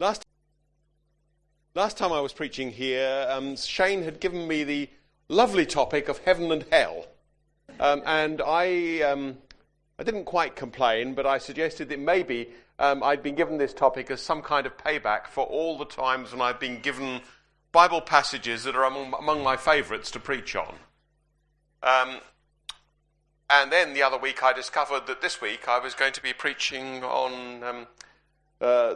Last, last time I was preaching here, um, Shane had given me the lovely topic of heaven and hell. Um, and I, um, I didn't quite complain, but I suggested that maybe um, I'd been given this topic as some kind of payback for all the times when I've been given Bible passages that are among, among my favourites to preach on. Um, and then the other week I discovered that this week I was going to be preaching on um, uh,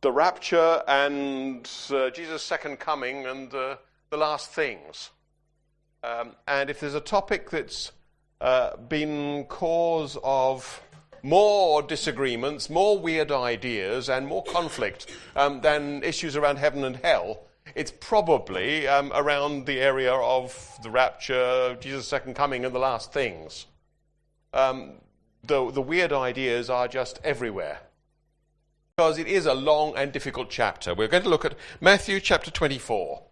the rapture and uh, Jesus' second coming and uh, the last things. Um, and if there's a topic that's uh, been cause of more disagreements, more weird ideas, and more conflict um, than issues around heaven and hell, it's probably um, around the area of the rapture, Jesus' second coming, and the last things. Um, the, the weird ideas are just everywhere because it is a long and difficult chapter. We're going to look at Matthew chapter 24.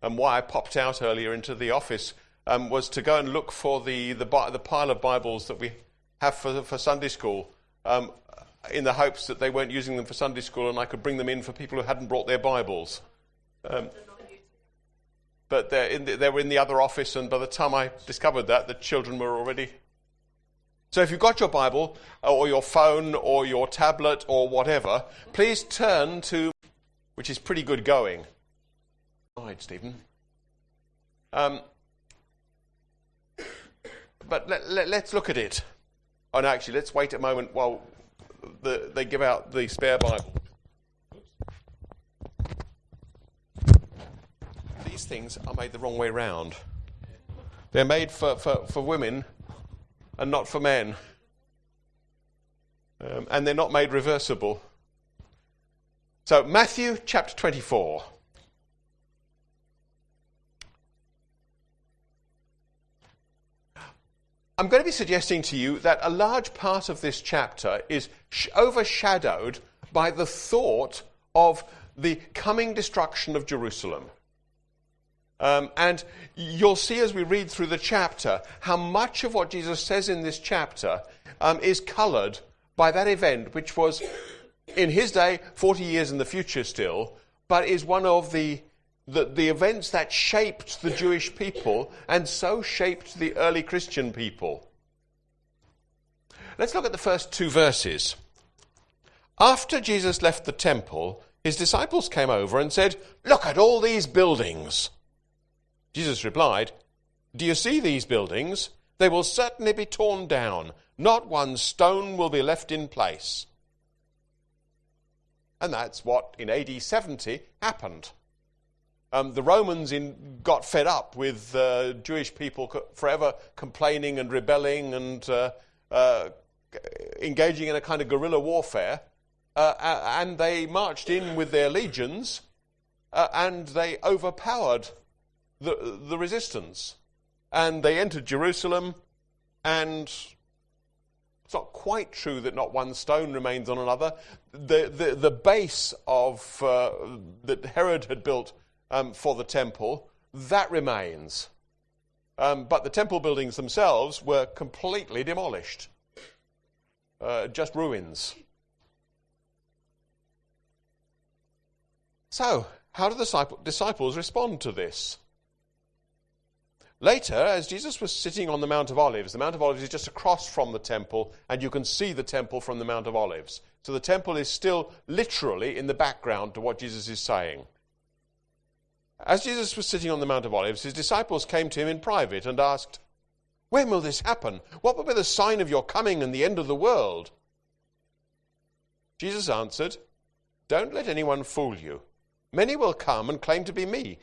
And why I popped out earlier into the office um, was to go and look for the, the, the, pile of Bibles that we have for, for Sunday school um, in the hopes that they weren't using them for Sunday school and I could bring them in for people who hadn't brought their Bibles. Um, but the, they were in the other office, and by the time I discovered that, the children were already so if you've got your Bible uh, or your phone or your tablet or whatever, please turn to, which is pretty good going. All right, Stephen. Um, but let, us let, look at it. Oh, no, actually, let's wait a moment while the, they give out the spare Bible. These things are made the wrong way round. They're made for, for, for women and not for men. Um, and they're not made reversible. So, Matthew chapter 24. I'm going to be suggesting to you that a large part of this chapter is sh- overshadowed by the thought of the coming destruction of Jerusalem. Um, and you'll see as we read through the chapter how much of what Jesus says in this chapter um, is coloured by that event, which was in his day 40 years in the future still, but is one of the, the, the events that shaped the Jewish people and so shaped the early Christian people. Let's look at the first two verses. After Jesus left the temple, his disciples came over and said, Look at all these buildings. Jesus replied, Do you see these buildings? They will certainly be torn down. Not one stone will be left in place. And that's what in AD 70 happened. Um, the Romans in, got fed up with uh, Jewish people co- forever complaining and rebelling and uh, uh, engaging in a kind of guerrilla warfare. Uh, and they marched in with their legions uh, and they overpowered the, the resistance. And they entered Jerusalem, and it's not quite true that not one stone remains on another. The, the, the base of uh, that Herod had built um, for the temple, that remains. Um, but the temple buildings themselves were completely demolished, uh, just ruins. So, how do the disciples respond to this? Later, as Jesus was sitting on the Mount of Olives, the Mount of Olives is just across from the temple, and you can see the temple from the Mount of Olives. So the temple is still literally in the background to what Jesus is saying. As Jesus was sitting on the Mount of Olives, his disciples came to him in private and asked, When will this happen? What will be the sign of your coming and the end of the world? Jesus answered, Don't let anyone fool you. Many will come and claim to be me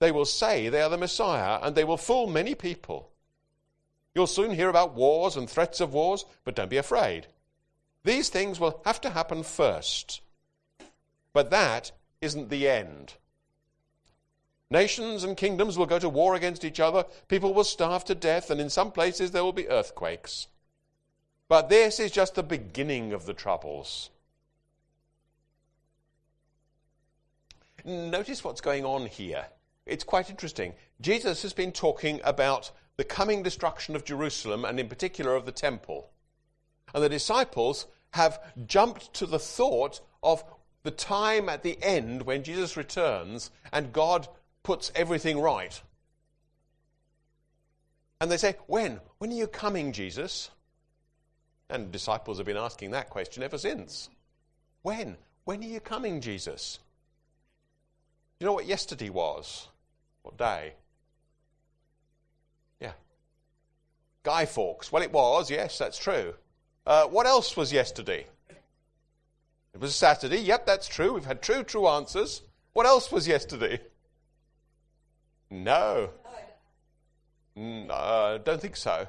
they will say they are the Messiah, and they will fool many people. You'll soon hear about wars and threats of wars, but don't be afraid. These things will have to happen first. But that isn't the end. Nations and kingdoms will go to war against each other, people will starve to death, and in some places there will be earthquakes. But this is just the beginning of the troubles. Notice what's going on here it's quite interesting. Jesus has been talking about the coming destruction of Jerusalem and, in particular, of the temple. And the disciples have jumped to the thought of the time at the end when Jesus returns and God puts everything right. And they say, When? When are you coming, Jesus? And disciples have been asking that question ever since. When? When are you coming, Jesus? You know what yesterday was? What day? Yeah. Guy Fawkes. Well, it was, yes, that's true. Uh, what else was yesterday? It was Saturday. Yep, that's true. We've had true, true answers. What else was yesterday? No. No, I don't think so.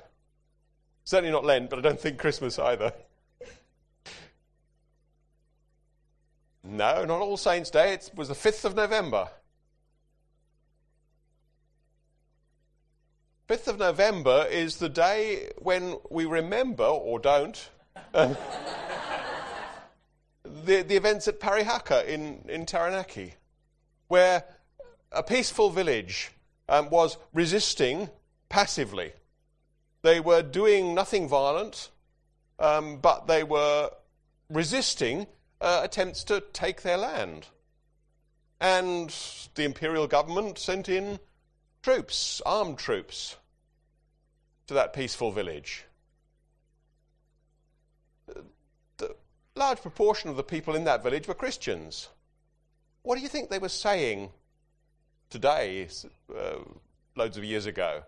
Certainly not Lent, but I don't think Christmas either. No, not All Saints' Day. It was the 5th of November. 5th of November is the day when we remember, or don't, the, the events at Parihaka in, in Taranaki, where a peaceful village um, was resisting passively. They were doing nothing violent, um, but they were resisting uh, attempts to take their land. And the imperial government sent in troops, armed troops, to that peaceful village. The large proportion of the people in that village were Christians. What do you think they were saying today, uh, loads of years ago?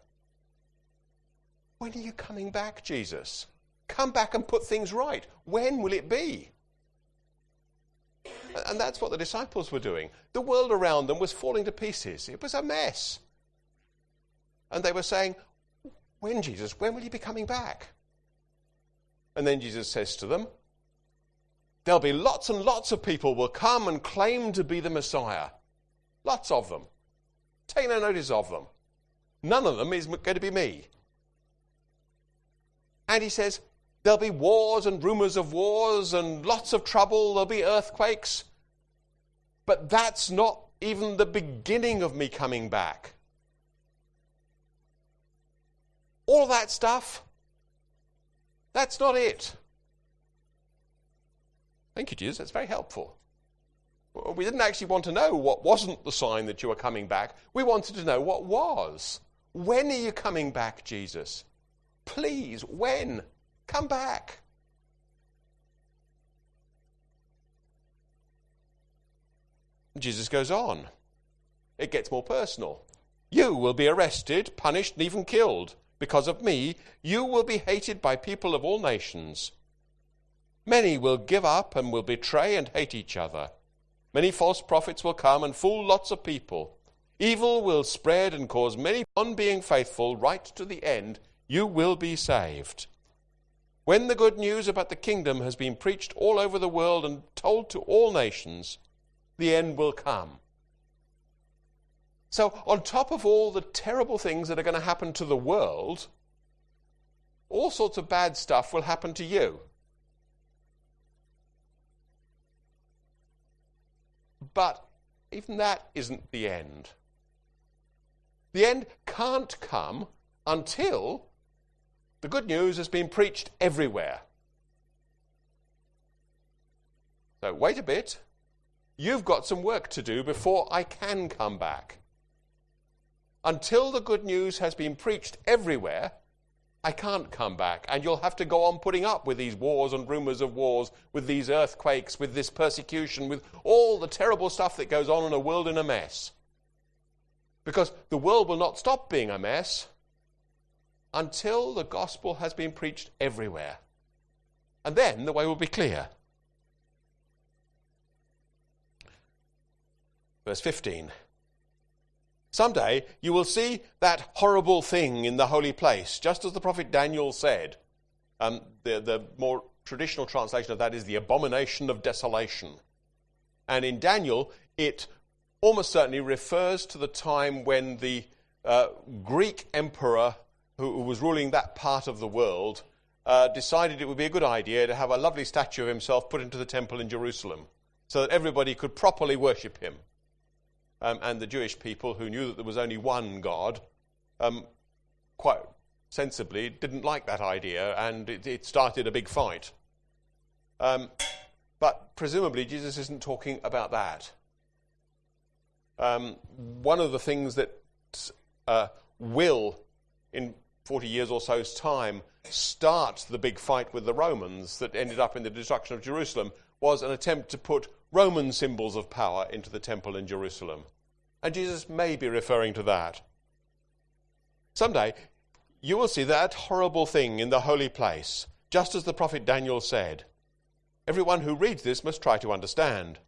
When are you coming back, Jesus? Come back and put things right. When will it be? And that's what the disciples were doing. The world around them was falling to pieces, it was a mess. And they were saying, When, Jesus? When will you be coming back? And then Jesus says to them, There'll be lots and lots of people will come and claim to be the Messiah. Lots of them. Take no notice of them. None of them is going to be me. And he says, There'll be wars and rumors of wars and lots of trouble, there'll be earthquakes. But that's not even the beginning of me coming back. All that stuff, that's not it. Thank you, Jesus. That's very helpful. We didn't actually want to know what wasn't the sign that you were coming back. We wanted to know what was. When are you coming back, Jesus? Please, when? Come back. Jesus goes on. It gets more personal. You will be arrested, punished, and even killed. Because of me, you will be hated by people of all nations. Many will give up and will betray and hate each other. Many false prophets will come and fool lots of people. Evil will spread and cause many, on being faithful right to the end, you will be saved. When the good news about the kingdom has been preached all over the world and told to all nations, the end will come. So, on top of all the terrible things that are going to happen to the world, all sorts of bad stuff will happen to you. But even that isn't the end. The end can't come until the good news has been preached everywhere. So, wait a bit. You've got some work to do before I can come back. Until the good news has been preached everywhere, I can't come back. And you'll have to go on putting up with these wars and rumors of wars, with these earthquakes, with this persecution, with all the terrible stuff that goes on in a world in a mess. Because the world will not stop being a mess until the gospel has been preached everywhere. And then the way will be clear. Verse 15. Someday you will see that horrible thing in the holy place, just as the prophet Daniel said. Um, the, the more traditional translation of that is the abomination of desolation. And in Daniel, it almost certainly refers to the time when the uh, Greek emperor who, was ruling that part of the world, uh, decided it would be a good idea to have a lovely statue of himself put into the temple in Jerusalem so that everybody could properly worship him. Um, and the Jewish people, who knew that there was only one God, um, quite sensibly didn't like that idea, and it, it started a big fight. Um, But presumably, Jesus isn't talking about that. Um, one of the things that uh, will, in 40 years or so's time, start the big fight with the Romans that ended up in the destruction of Jerusalem was an attempt to put Roman symbols of power into the temple in Jerusalem. And Jesus may be referring to that. Someday, you will see that horrible thing in the holy place, just as the prophet Daniel said. Everyone who reads this must try to understand.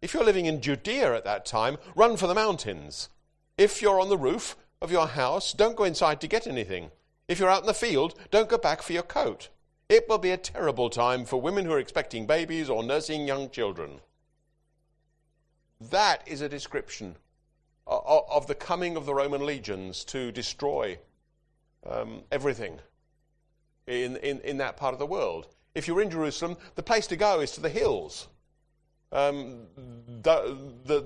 If you're living in Judea at that time, run for the mountains. If you're on the roof of your house, don't go inside to get anything. If you're out in the field, don't go back for your coat. It will be a terrible time for women who are expecting babies or nursing young children. That is a description of the coming of the Roman legions to destroy um, everything in, in, in that part of the world. If you're in Jerusalem, the place to go is to the hills. Um, the, the,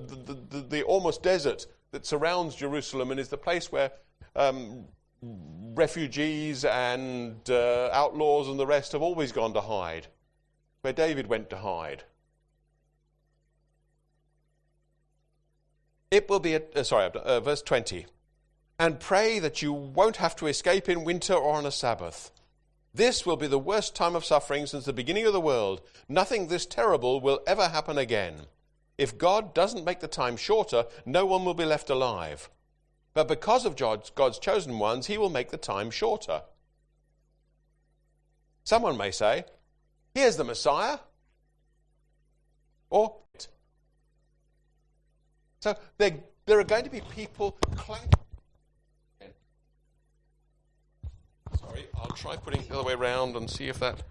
the, the, almost desert that surrounds Jerusalem and is the place where um, refugees and uh, outlaws and the rest have always gone to hide, where David went to hide. It will be, a, uh, sorry, uh, verse 20. And pray that you won't have to escape in winter or on a Sabbath. This will be the worst time of suffering since the beginning of the world. Nothing this terrible will ever happen again. If God doesn't make the time shorter, no one will be left alive. But because of God's, chosen ones, he will make the time shorter. Someone may say, Here's the Messiah. Or, so there, there are going to be people clanking. Sorry, I'll try putting it the other way around and see if that.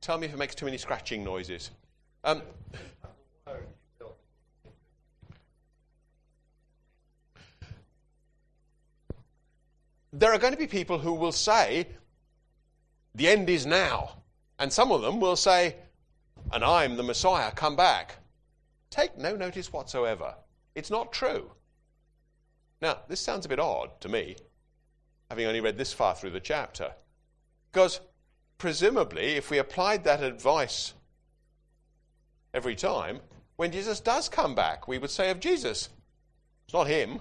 Tell me if it makes too many scratching noises. Um, there are going to be people who will say, the end is now. And some of them will say, and I'm the Messiah, come back. Take no notice whatsoever. It's not true. Now, this sounds a bit odd to me, having only read this far through the chapter. Because presumably, if we applied that advice every time, when Jesus does come back, we would say of Jesus, it's not him,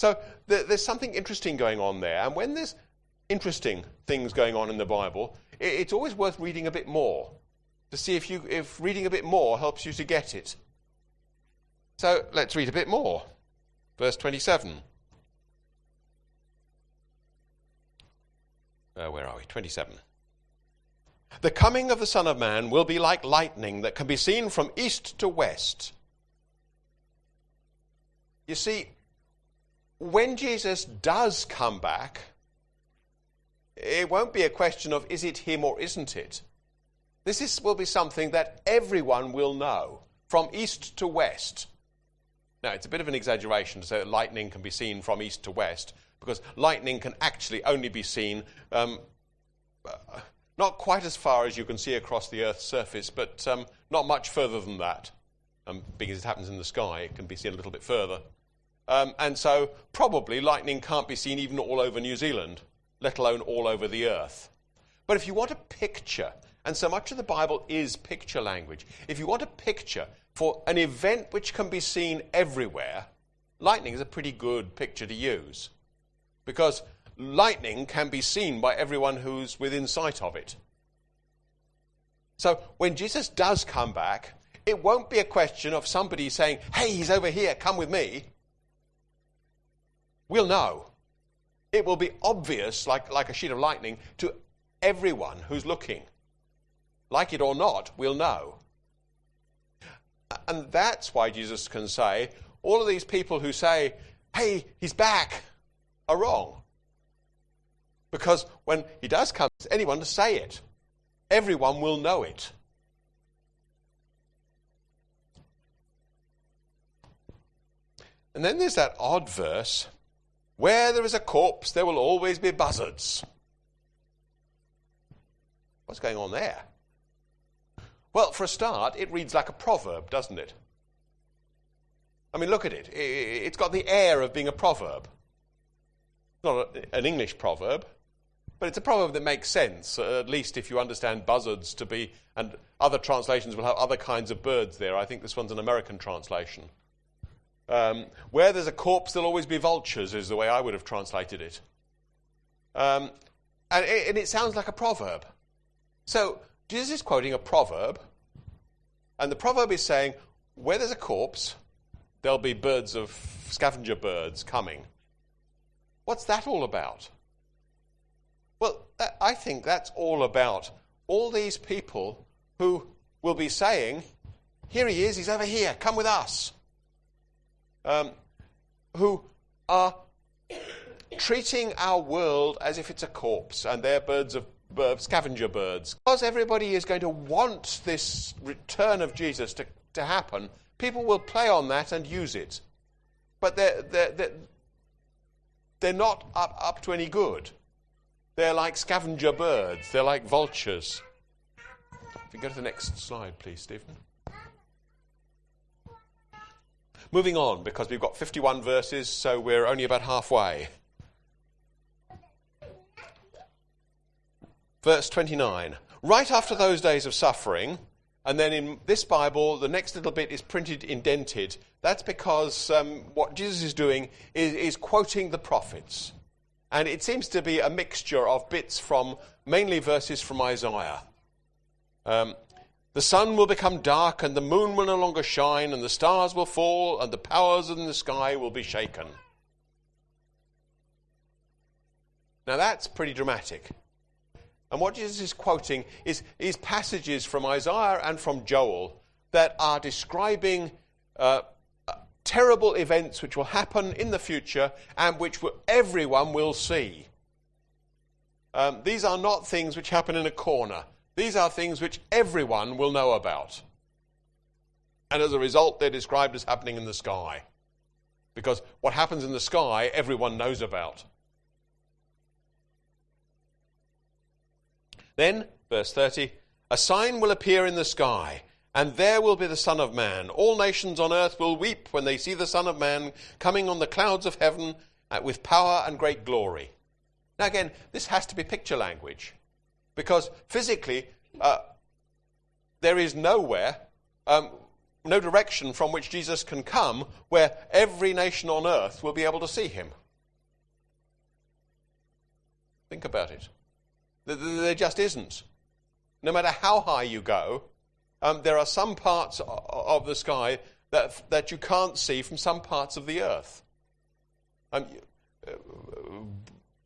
so there's something interesting going on there. And when there's interesting things going on in the Bible, it's always worth reading a bit more to see if, you, if reading a bit more helps you to get it. So let's read a bit more. Verse 27. Uh, where are we? 27. The coming of the Son of Man will be like lightning that can be seen from east to west. You see, when Jesus does come back, it won't be a question of is it him or isn't it. This is, will be something that everyone will know from east to west. Now, it's a bit of an exaggeration to say that lightning can be seen from east to west, because lightning can actually only be seen um, uh, not quite as far as you can see across the Earth's surface, but um, not much further than that. Um, because it happens in the sky, it can be seen a little bit further. Um, and so, probably, lightning can't be seen even all over New Zealand, let alone all over the earth. But if you want a picture, and so much of the Bible is picture language, if you want a picture for an event which can be seen everywhere, lightning is a pretty good picture to use. Because lightning can be seen by everyone who's within sight of it. So when Jesus does come back, it won't be a question of somebody saying, hey, he's over here, come with me we'll know. It will be obvious, like, like a sheet of lightning, to everyone who's looking. Like it or not, we'll know. And that's why Jesus can say, all of these people who say, hey, he's back, are wrong. Because when he does come, anyone to say it, everyone will know it. And then there's that odd verse where there is a corpse, there will always be buzzards. What's going on there? Well, for a start, it reads like a proverb, doesn't it? I mean, look at it. It's got the air of being a proverb. Not an English proverb. but it's a proverb that makes sense, uh, at least if you understand buzzards to be, and other translations will have other kinds of birds there. I think this one's an American translation. Um, where there's a corpse, there'll always be vultures, is the way I would have translated it. Um, and, it and it sounds like a proverb. So, Jesus is quoting a proverb, and the proverb is saying, where there's a corpse, there'll be birds of scavenger birds coming. What's that all about? Well, I think that's all about all these people who will be saying, Here he is, he's over here, come with us. Um, who are treating our world as if it's a corpse and they're birds of scavenger birds. Because everybody is going to want this return of Jesus to, to happen, people will play on that and use it. But they're, they're, they're, they're not up, up to any good. They're like scavenger birds, they're like vultures. If you go to the next slide, please, Stephen. Moving on, because we've got 51 verses, so we're only about halfway. Verse 29. Right after those days of suffering, and then in this Bible, the next little bit is printed indented. That's because um, what Jesus is doing is, is quoting the prophets. And it seems to be a mixture of bits from mainly verses from Isaiah. Um, the sun will become dark, and the moon will no longer shine, and the stars will fall, and the powers in the sky will be shaken. Now that's pretty dramatic. And what Jesus is quoting is, is passages from Isaiah and from Joel that are describing uh, terrible events which will happen in the future and which will, everyone will see. Um, these are not things which happen in a corner. These are things which everyone will know about. And as a result, they're described as happening in the sky. Because what happens in the sky, everyone knows about. Then, verse 30, a sign will appear in the sky and there will be the Son of Man. All nations on earth will weep when they see the Son of Man coming on the clouds of heaven uh, with power and great glory. Now, again, this has to be picture language because physically uh, there is nowhere, um, no direction from which Jesus can come where every nation on earth will be able to see him. Think about it. There just isn't. No matter how high you go, um, there are some parts of the sky that, that you can't see from some parts of the earth. Um, uh,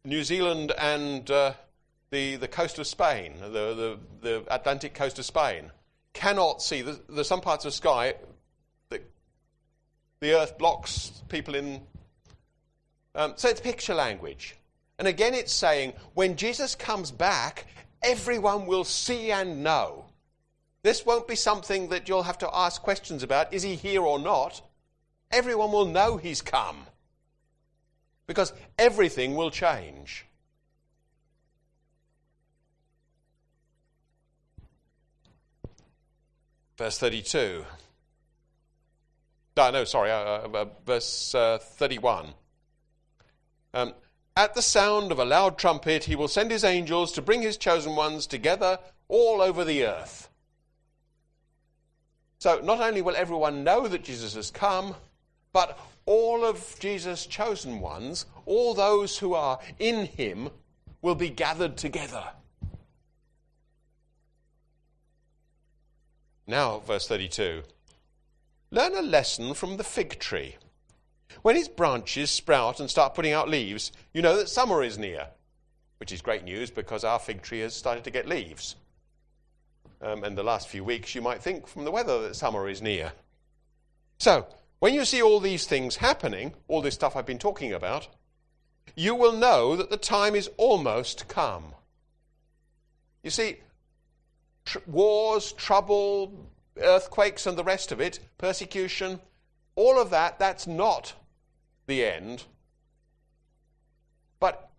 New Zealand and uh, the, the coast of Spain, the, the, the Atlantic coast of Spain, cannot see. There's, there's some parts of the sky that the earth blocks people in. Um, so it's picture language. And again, it's saying when Jesus comes back, everyone will see and know this won't be something that you'll have to ask questions about. Is he here or not? Everyone will know he's come. Because everything will change. Verse 32. No, no, sorry, uh, uh, uh verse uh, 31. Um, At the sound of a loud trumpet, he will send his angels to bring his chosen ones together all over the earth. So not only will everyone know that Jesus has come, but all of Jesus' chosen ones, all those who are in him, will be gathered together. Now, verse 32. Learn a lesson from the fig tree. When its branches sprout and start putting out leaves, you know that summer is near, which is great news because our fig tree has started to get leaves um, in the last few weeks, you might think from the weather that summer is near. So, when you see all these things happening, all this stuff I've been talking about, you will know that the time is almost come. You see, tr- wars, trouble, earthquakes, and the rest of it, persecution, all of that, that's not the end. But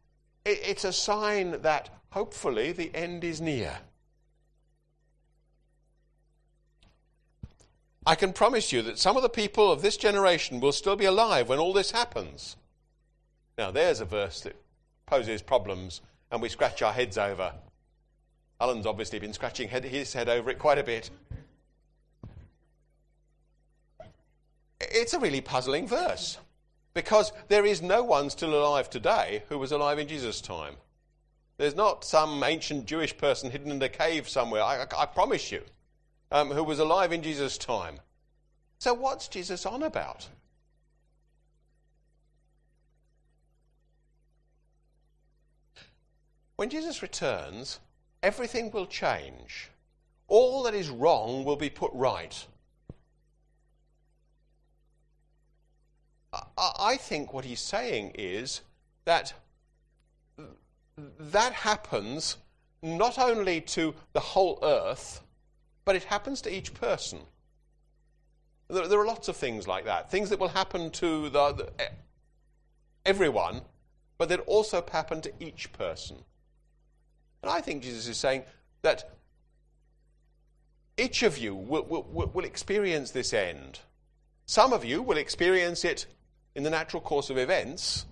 it, it's a sign that hopefully the end is near. I can promise you that some of the people of this generation will still be alive when all this happens. Now, there's a verse that poses problems and we scratch our heads over. Alan's obviously been scratching his head over it quite a bit. It's a really puzzling verse because there is no one still alive today who was alive in Jesus' time. There's not some ancient Jewish person hidden in a cave somewhere, I, I promise you, um, who was alive in Jesus' time. So, what's Jesus on about? When Jesus returns, everything will change. All that is wrong will be put right. I think what he's saying is that that happens not only to the whole earth, but it happens to each person. There, there are lots of things like that. Things that will happen to the, the, everyone, but that also happen to each person. And I think Jesus is saying that each of you will, will, will experience this end. Some of you will experience it in the natural course of events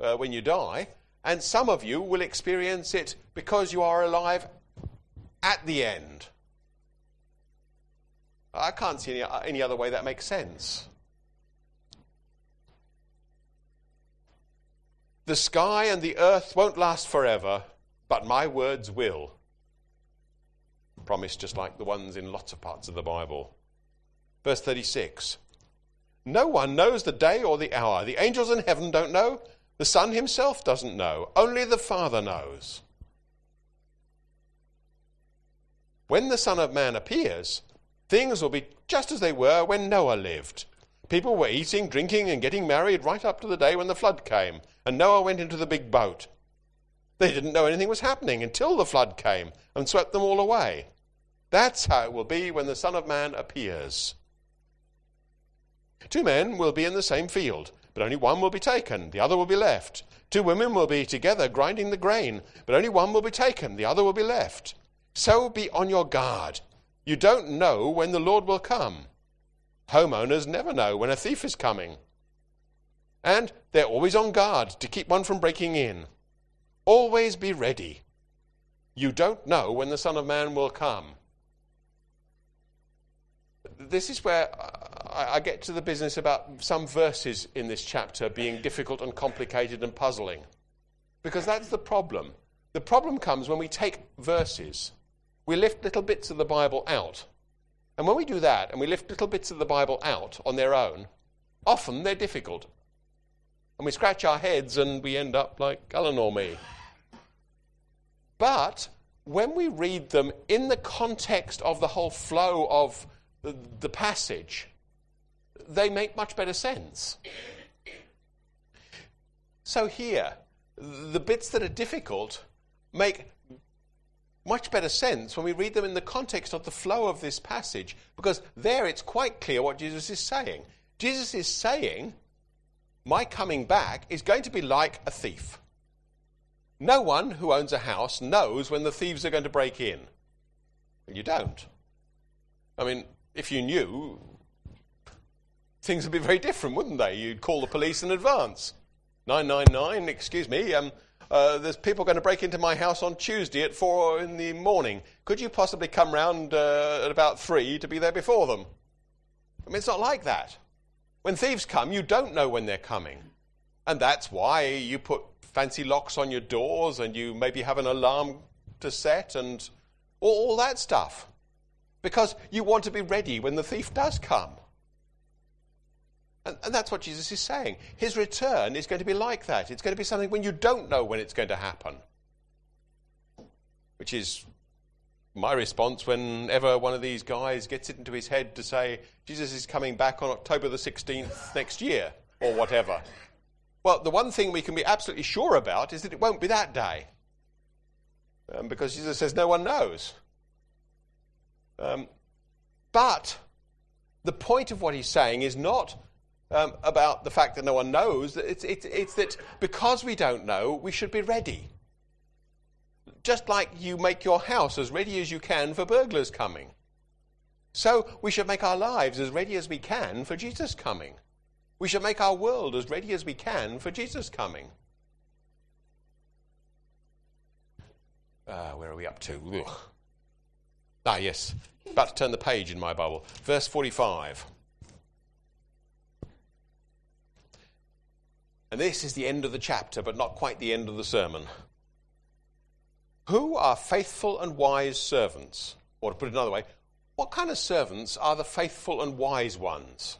uh, when you die, and some of you will experience it because you are alive at the end. I can't see any, any other way that makes sense. The sky and the earth won't last forever, but my words will. Promise just like the ones in lots of parts of the Bible. Verse 36 No one knows the day or the hour. The angels in heaven don't know. The Son himself doesn't know. Only the Father knows. When the Son of Man appears, things will be just as they were when Noah lived. People were eating, drinking, and getting married right up to the day when the flood came, and Noah went into the big boat. They didn't know anything was happening until the flood came and swept them all away. That's how it will be when the Son of Man appears. Two men will be in the same field, but only one will be taken, the other will be left. Two women will be together grinding the grain, but only one will be taken, the other will be left. So be on your guard. You don't know when the Lord will come. Homeowners never know when a thief is coming. And they're always on guard to keep one from breaking in. Always be ready. You don't know when the Son of Man will come. This is where I get to the business about some verses in this chapter being difficult and complicated and puzzling. Because that's the problem. The problem comes when we take verses, we lift little bits of the Bible out. And when we do that, and we lift little bits of the Bible out on their own, often they're difficult. And we scratch our heads and we end up like Alan or me. But when we read them in the context of the whole flow of the, passage, they make much better sense. So here, the bits that are difficult make much better sense when we read them in the context of the flow of this passage, because there it's quite clear what Jesus is saying. Jesus is saying, My coming back is going to be like a thief. No one who owns a house knows when the thieves are going to break in. You don't. I mean, if you knew, things would be very different, wouldn't they? You'd call the police in advance. 999, excuse me, um, uh, there's people going to break into my house on Tuesday at 4 in the morning. Could you possibly come round uh, at about 3 to be there before them? I mean, it's not like that. When thieves come, you don't know when they're coming. And that's why you put fancy locks on your doors and you maybe have an alarm to set and all, all that stuff. Because you want to be ready when the thief does come. And, and, that's what Jesus is saying. His return is going to be like that. It's going to be something when you don't know when it's going to happen. Which is my response whenever one of these guys gets it into his head to say, Jesus is coming back on October the 16th next year, or whatever. Well, the one thing we can be absolutely sure about is that it won't be that day. Um, because Jesus says no one knows. Um, but the point of what he's saying is not um, about the fact that no one knows. It's, it's, it's that because we don't know, we should be ready. Just like you make your house as ready as you can for burglars coming. So we should make our lives as ready as we can for Jesus coming. We should make our world as ready as we can for Jesus coming. Uh, where are we up to? Ugh. Ah, yes. About to turn the page in my Bible. Verse 45. And this is the end of the chapter, but not quite the end of the sermon. Who are faithful and wise servants? Or to put it another way, what kind of servants are the faithful and wise ones?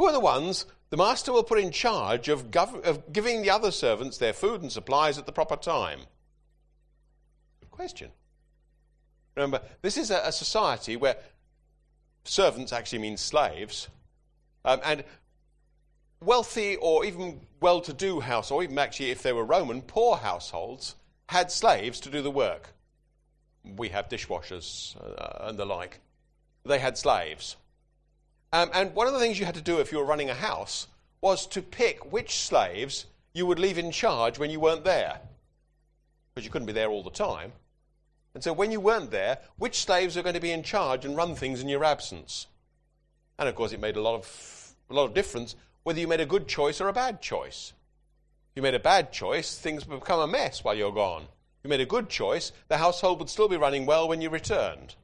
Who are the ones the master will put in charge of, gov- of giving the other servants their food and supplies at the proper time? Good question. Remember, this is a, a society where servants actually mean slaves, um, and wealthy or even well to do households, or even actually if they were Roman, poor households, had slaves to do the work. We have dishwashers uh, and the like. They had slaves. Um, and one of the things you had to do if you were running a house was to pick which slaves you would leave in charge when you weren't there. Because you couldn't be there all the time. And so when you weren't there, which slaves are going to be in charge and run things in your absence? And of course, it made a lot of, a lot of difference whether you made a good choice or a bad choice. If you made a bad choice, things would become a mess while you're gone. If you made a good choice, the household would still be running well when you returned.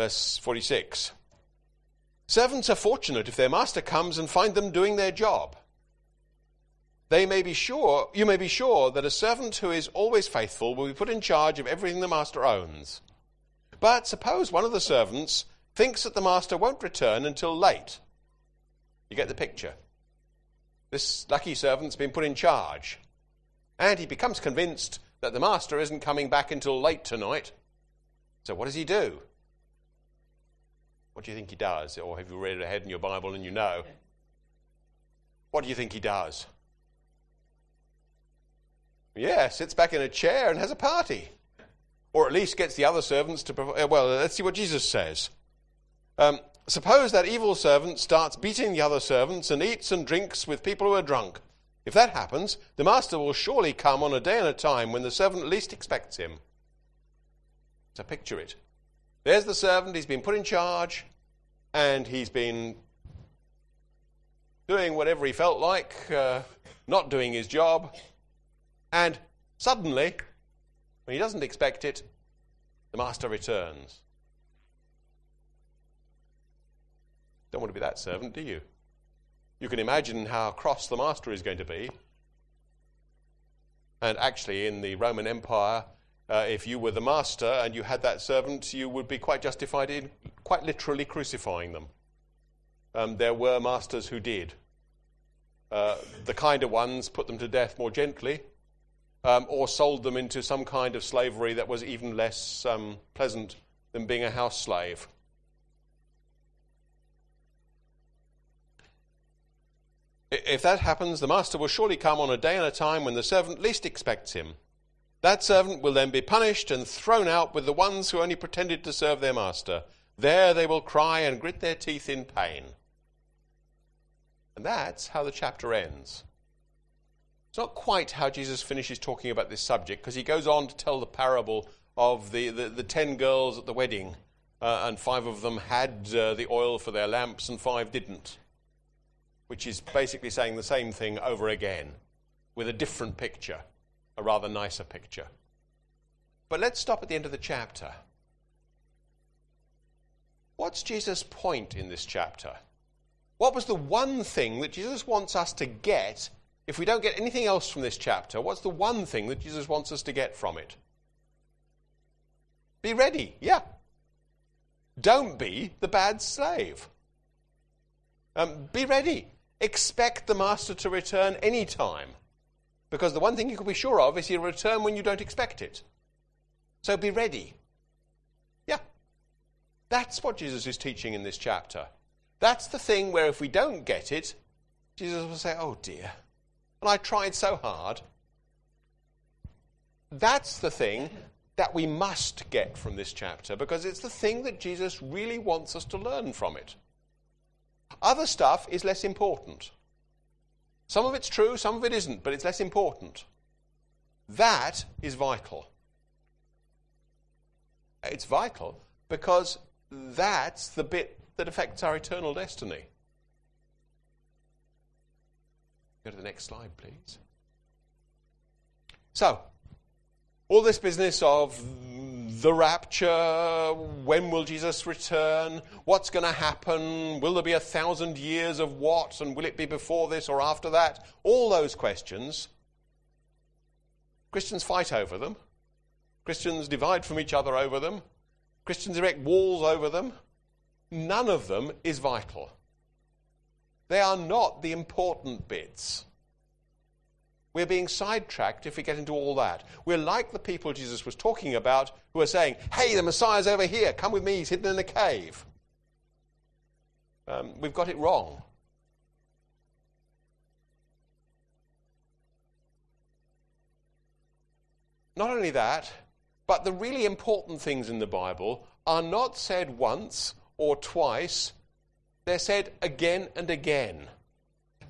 Verse 46. Servants are fortunate if their master comes and find them doing their job. They may be sure, you may be sure that a servant who is always faithful will be put in charge of everything the master owns. But suppose one of the servants thinks that the master won't return until late. You get the picture. This lucky servant's been put in charge, and he becomes convinced that the master isn't coming back until late tonight. So what does he do? What do you think he does? Or have you read ahead in your Bible and you know? What do you think he does? Yeah, sits back in a chair and has a party. Or at least gets the other servants to. Uh, well, let's see what Jesus says. Um, suppose that evil servant starts beating the other servants and eats and drinks with people who are drunk. If that happens, the master will surely come on a day and a time when the servant least expects him. So picture it. There's the servant, he's been put in charge, and he's been doing whatever he felt like, uh, not doing his job, and suddenly, when he doesn't expect it, the master returns. Don't want to be that servant, do you? You can imagine how cross the master is going to be. And actually, in the Roman Empire, uh, if you were the master and you had that servant, you would be quite justified in quite literally crucifying them. Um, there were masters who did. Uh, the kinder ones put them to death more gently, um, or sold them into some kind of slavery that was even less um, pleasant than being a house slave. If that happens, the master will surely come on a day and a time when the servant least expects him. That servant will then be punished and thrown out with the ones who only pretended to serve their master. There they will cry and grit their teeth in pain. And that's how the chapter ends. It's not quite how Jesus finishes talking about this subject because he goes on to tell the parable of the, the, the ten girls at the wedding, uh, and five of them had uh, the oil for their lamps and five didn't, which is basically saying the same thing over again with a different picture, a rather nicer picture. But let's stop at the end of the chapter. What's Jesus' point in this chapter? What was the one thing that Jesus wants us to get if we don't get anything else from this chapter, what's the one thing that Jesus wants us to get from it? Be ready, yeah. Don't be the bad slave. Um, be ready. Expect the master to return any time. Because the one thing you can be sure of is he'll return when you don't expect it. So be ready. Yeah. That's what Jesus is teaching in this chapter. That's the thing where if we don't get it, Jesus will say, oh dear, and I tried so hard. That's the thing that we must get from this chapter because it's the thing that Jesus really wants us to learn from it. Other stuff is less important. Some of it's true, some of it isn't, but it's less important. That is vital. It's vital because that's the bit that affects our eternal destiny. Go to the next slide, please. So, all this business of the rapture, when will Jesus return, what's going to happen, will there be a thousand years of what, and will it be before this or after that? All those questions. Christians fight over them. Christians divide from each other over them. Christians erect walls over them. None of them is vital. They are not the important bits. We're being sidetracked if we get into all that. We're like the people Jesus was talking about who are saying, Hey, the Messiah's over here. Come with me. He's hidden in a cave. Um, we've got it wrong. Not only that, but the really important things in the Bible are not said once or twice, they're said again and again.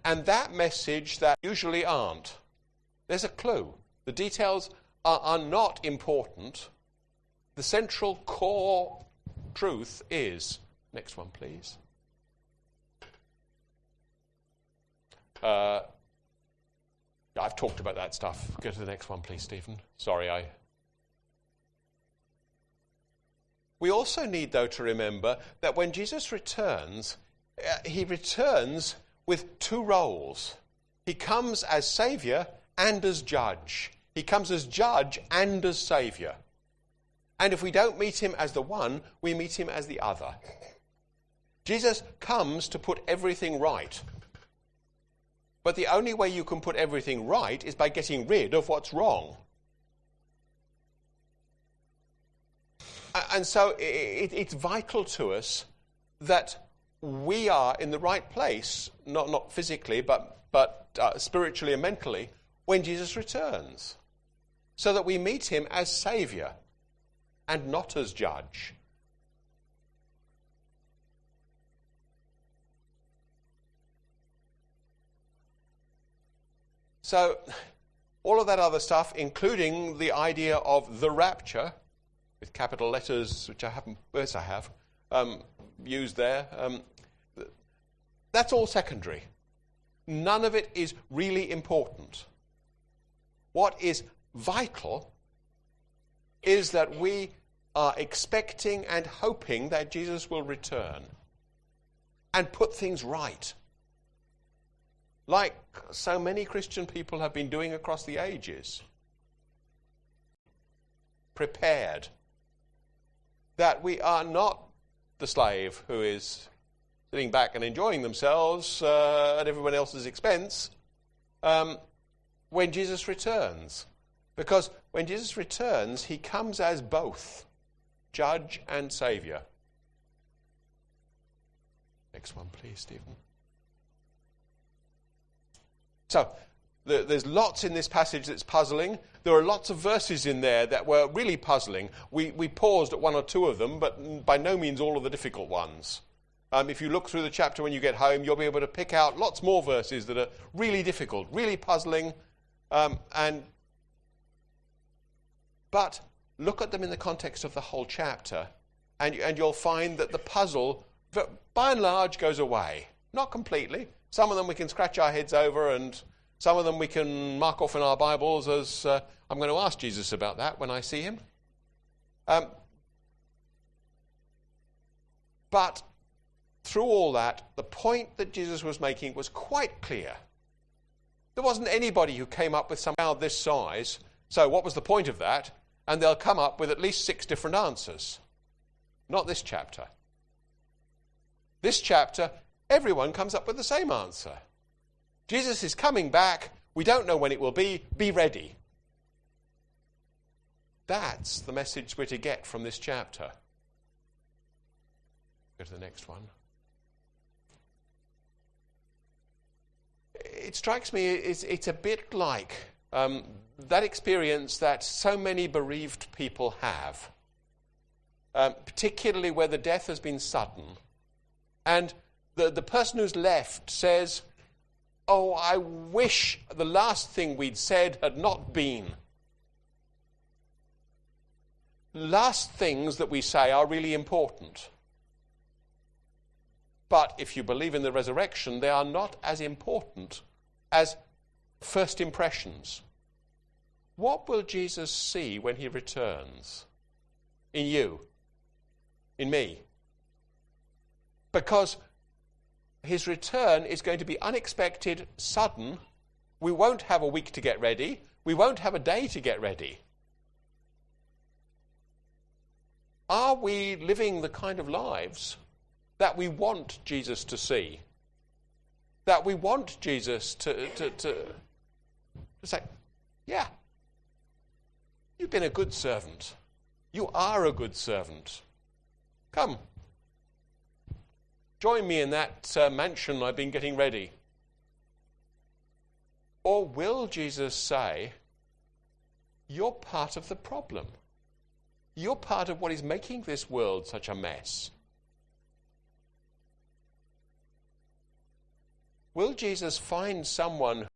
And that message that usually aren't. There's a clue. The details are, are not important. The central core truth is next one, please. Uh, I've talked about that stuff. Go to the next one, please, Stephen. Sorry, I. We also need, though, to remember that when Jesus returns, uh, he returns with two roles. He comes as Saviour and as judge. He comes as judge and as saviour. And if we don't meet him as the one, we meet him as the other. Jesus comes to put everything right. But the only way you can put everything right is by getting rid of what's wrong. And so it's vital to us that we are in the right place, not, not physically, but, but uh, spiritually and mentally, when Jesus returns, so that we meet him as Saviour and not as Judge. So, all of that other stuff, including the idea of the rapture, with capital letters, which I haven't, yes, I have, um, used there, um, that's all secondary. None of it is really important. What is vital is that we are expecting and hoping that Jesus will return and put things right. Like so many Christian people have been doing across the ages. Prepared. That we are not the slave who is sitting back and enjoying themselves uh, at everyone else's expense. Um, when Jesus returns. Because when Jesus returns, he comes as both judge and savior. Next one, please, Stephen. So, there's lots in this passage that's puzzling. There are lots of verses in there that were really puzzling. We, we paused at one or two of them, but by no means all of the difficult ones. Um, if you look through the chapter when you get home, you'll be able to pick out lots more verses that are really difficult, really puzzling, um, and, but look at them in the context of the whole chapter, and, and you'll find that the puzzle, by and large, goes away. Not completely. Some of them we can scratch our heads over, and some of them we can mark off in our Bibles as uh, I'm going to ask Jesus about that when I see him. Um, but through all that, the point that Jesus was making was quite clear. There wasn't anybody who came up with some cloud this size. So, what was the point of that? And they'll come up with at least six different answers. Not this chapter. This chapter, everyone comes up with the same answer. Jesus is coming back. We don't know when it will be. Be ready. That's the message we're to get from this chapter. Go to the next one. It strikes me it's, it's a bit like um, that experience that so many bereaved people have, um, particularly where the death has been sudden. And the, the person who's left says, Oh, I wish the last thing we'd said had not been. Last things that we say are really important. But if you believe in the resurrection, they are not as important as first impressions. What will Jesus see when he returns? In you? In me? Because his return is going to be unexpected, sudden. We won't have a week to get ready. We won't have a day to get ready. Are we living the kind of lives that we want Jesus to see? That we want Jesus to, to, to, to say, yeah, you've been a good servant. You are a good servant. Come, join me in that uh, mansion I've been getting ready. Or will Jesus say, You're part of the problem? You're part of what is making this world such a mess. Will Jesus find someone